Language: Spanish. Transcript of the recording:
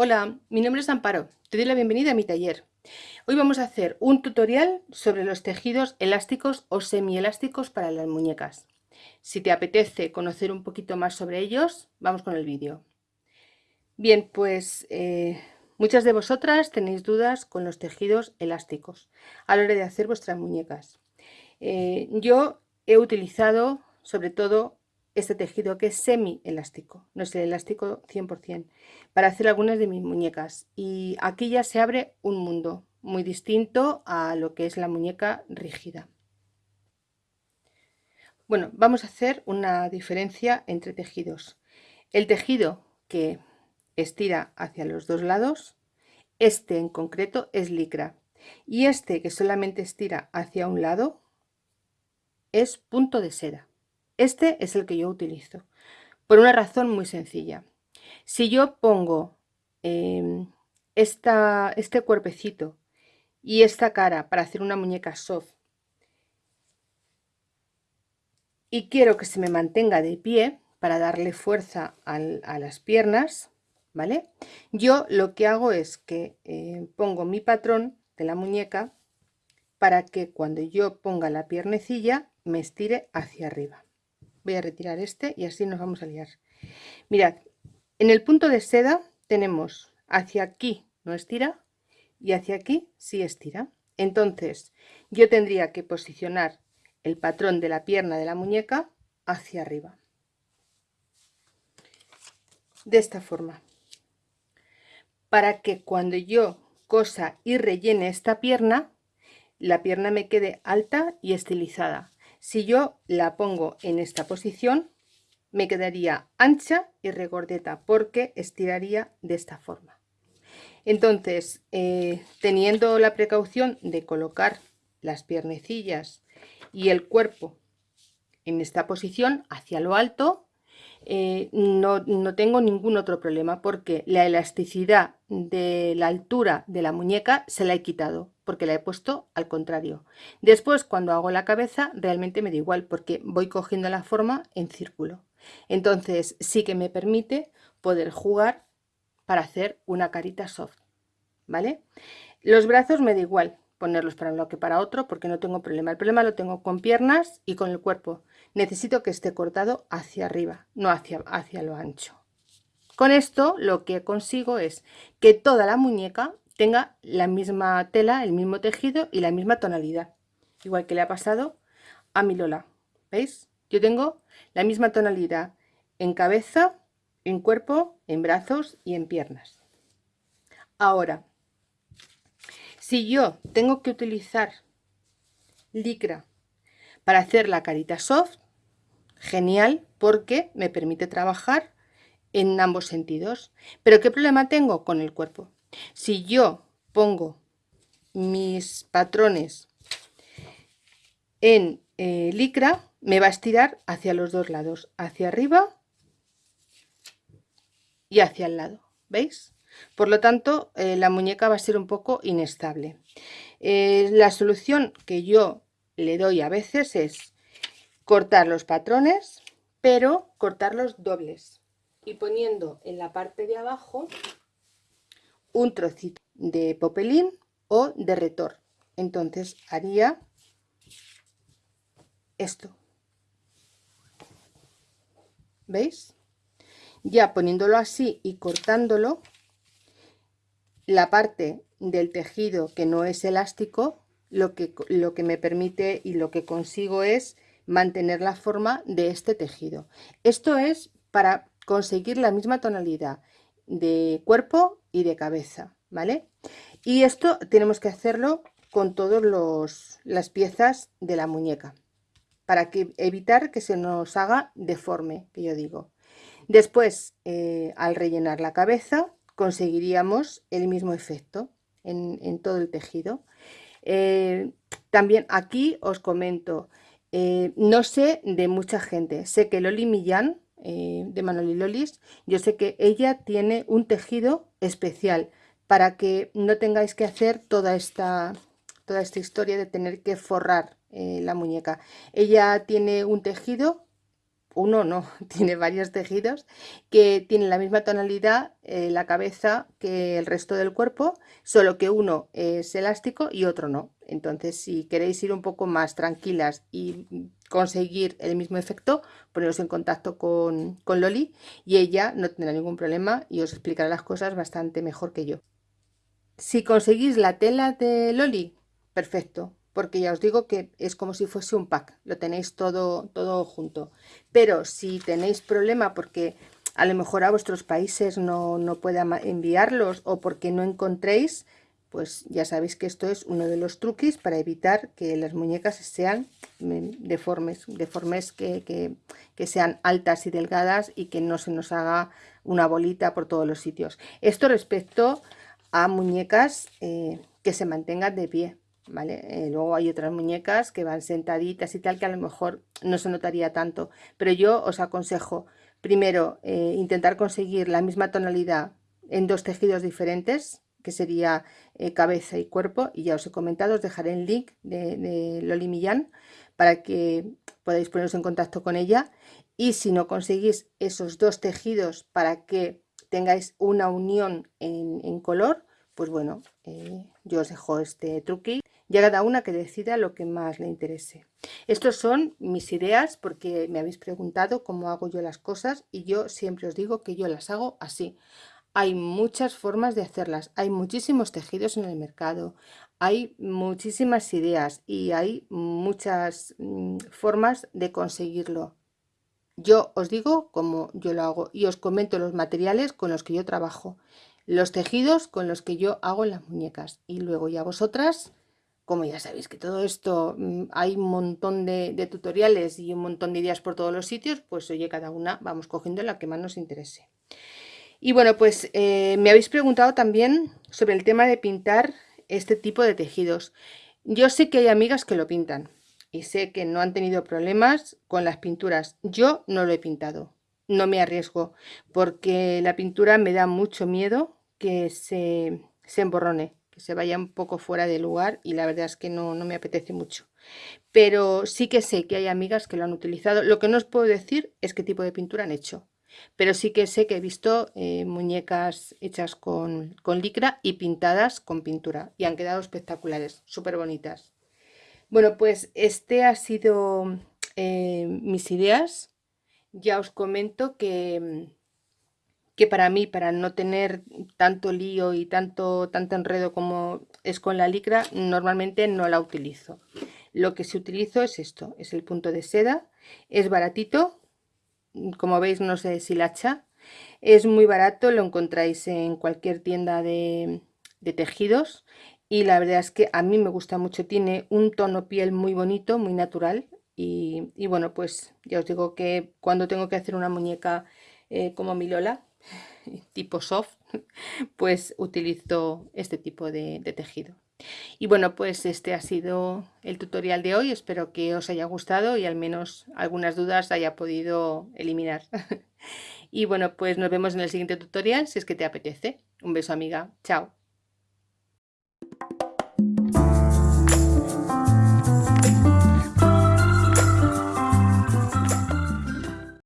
Hola, mi nombre es Amparo, te doy la bienvenida a mi taller. Hoy vamos a hacer un tutorial sobre los tejidos elásticos o semielásticos para las muñecas. Si te apetece conocer un poquito más sobre ellos, vamos con el vídeo. Bien, pues eh, muchas de vosotras tenéis dudas con los tejidos elásticos a la hora de hacer vuestras muñecas. Eh, yo he utilizado sobre todo este tejido que es semi elástico, no es el elástico 100%, para hacer algunas de mis muñecas. Y aquí ya se abre un mundo muy distinto a lo que es la muñeca rígida. Bueno, vamos a hacer una diferencia entre tejidos. El tejido que estira hacia los dos lados, este en concreto es licra. Y este que solamente estira hacia un lado es punto de seda. Este es el que yo utilizo, por una razón muy sencilla. Si yo pongo em, este cuerpecito y esta cara para hacer una muñeca soft y quiero que se me mantenga de pie para darle fuerza a las piernas, ¿vale? Yo lo que hago es que eh, pongo mi patrón de la muñeca para que cuando yo ponga la piernecilla me estire hacia arriba voy a retirar este y así nos vamos a liar. Mirad en el punto de seda tenemos hacia aquí no estira y hacia aquí sí estira. Entonces yo tendría que posicionar el patrón de la pierna de la muñeca hacia arriba. De esta forma. Para que cuando yo cosa y rellene esta pierna la pierna me quede alta y estilizada si yo la pongo en esta posición, me quedaría ancha y regordeta porque estiraría de esta forma. Entonces, eh, teniendo la precaución de colocar las piernecillas y el cuerpo en esta posición hacia lo alto, eh, no, no, tengo ningún otro problema porque la elasticidad de la altura de la muñeca se la he quitado porque la he puesto al contrario. Después cuando hago la cabeza realmente me da igual porque voy cogiendo la forma en círculo. Entonces sí que me permite poder jugar para hacer una carita soft. ¿Vale? Los brazos me da igual ponerlos para un lado que para otro porque no tengo problema. El problema lo tengo con piernas y con el cuerpo necesito que esté cortado hacia arriba, no hacia, hacia lo ancho. Con esto lo que consigo es que toda la muñeca tenga la misma tela, el mismo tejido y la misma tonalidad. Igual que le ha pasado a mi Lola. ¿Veis? Yo tengo la misma tonalidad en cabeza, en cuerpo, en brazos y en piernas. Ahora, si yo tengo que utilizar licra para hacer la carita soft, genial porque me permite trabajar en ambos sentidos. Pero ¿qué problema tengo con el cuerpo? Si yo pongo mis patrones en eh, licra, me va a estirar hacia los dos lados, hacia arriba y hacia el lado, ¿veis? Por lo tanto, eh, la muñeca va a ser un poco inestable. Eh, la solución que yo le doy a veces es cortar los patrones, pero cortarlos dobles y poniendo en la parte de abajo un trocito de popelín o de retor. Entonces haría esto. ¿Veis? Ya poniéndolo así y cortándolo, la parte del tejido que no es elástico lo que, lo que me permite y lo que consigo es mantener la forma de este tejido. Esto es para conseguir la misma tonalidad de cuerpo y de cabeza, ¿vale? Y esto tenemos que hacerlo con todas las piezas de la muñeca para que, evitar que se nos haga deforme, que yo digo. Después, eh, al rellenar la cabeza, conseguiríamos el mismo efecto en, en todo el tejido. Eh, también aquí os comento, eh, no sé de mucha gente, sé que Loli Millán, eh, de Manoli Lolis, yo sé que ella tiene un tejido especial para que no tengáis que hacer toda esta, toda esta historia de tener que forrar la muñeca. Ella tiene un tejido uno no, tiene varios tejidos que tienen la misma tonalidad eh, la cabeza que el resto del cuerpo, solo que uno es elástico y otro no. Entonces, si queréis ir un poco más tranquilas y conseguir el mismo efecto, poneros en contacto con, con Loli y ella no tendrá ningún problema y os explicará las cosas bastante mejor que yo. Si conseguís la tela de Loli, perfecto, porque ya os digo que es como si fuese un pack, lo tenéis todo, todo junto. Pero si tenéis problema porque a lo mejor a vuestros países no, no pueda enviarlos o porque no encontréis, pues ya sabéis que esto es uno de los truquis para evitar que las muñecas sean mm, deformes, deformes que, que, sean altas y delgadas y que no se nos haga una bolita por todos los sitios. Esto respecto a muñecas eh, que se mantengan de pie. Eh, luego hay otras muñecas que van sentaditas y tal que a lo mejor no se notaría tanto, pero yo os aconsejo primero eh, intentar conseguir la misma tonalidad en dos tejidos diferentes, que sería eh, cabeza y cuerpo, y ya os he comentado, os dejaré el link de, de Loli Millán para que podáis poneros en contacto con ella. Y si no conseguís esos dos tejidos para que tengáis una unión en, color, pues bueno, yo os dejo este truqui ya cada una que decida lo que más le interese. Estos son mis ideas porque me habéis preguntado cómo hago yo las cosas y yo siempre os digo que yo las hago así. Hay muchas formas de hacerlas, hay muchísimos tejidos en el mercado, hay muchísimas ideas y hay muchas mm, formas de conseguirlo. Yo os digo cómo yo lo hago y os comento los materiales con los que yo trabajo, los tejidos con los que yo hago las muñecas y luego ya vosotras como ya sabéis que todo esto mm, hay un montón de, tutoriales y un montón de ideas por todos los sitios, pues oye, cada una vamos cogiendo la que más nos interese. Y bueno, pues eh, me habéis preguntado también sobre el tema de pintar este tipo de tejidos. Yo sé que hay amigas que lo pintan y sé que no han tenido problemas con las pinturas. Yo no lo he pintado, no me arriesgo porque la pintura me da mucho miedo que se, se emborrone se vaya un poco fuera de lugar y la verdad es que no, me apetece mucho. Pero sí que sé que hay amigas que lo han utilizado. Lo que no os puedo decir es qué tipo de pintura han hecho. Pero sí que sé que he visto eh, muñecas hechas con, licra y pintadas con pintura. Y han quedado espectaculares, súper bonitas. Bueno, pues este ha sido eh, mis ideas. Ya os comento que que para mí, para no tener tanto lío y tanto, tanto enredo como es con la licra, normalmente no la utilizo. Lo que se utilizo es esto, es el punto de seda, es baratito, como veis no se deshilacha, es muy barato, lo encontráis en cualquier tienda de, tejidos. Y la verdad es que a mí me gusta mucho, tiene un tono piel muy bonito, muy natural. Y, bueno pues ya os digo que cuando tengo que hacer una muñeca eh, como mi Lola tipo soft, pues utilizo este tipo de, tejido. Y bueno, pues este ha sido el tutorial de hoy. Espero que os haya gustado y al menos algunas dudas haya podido eliminar. y bueno, pues nos vemos en el siguiente tutorial si es que te apetece. Un beso amiga. Chao.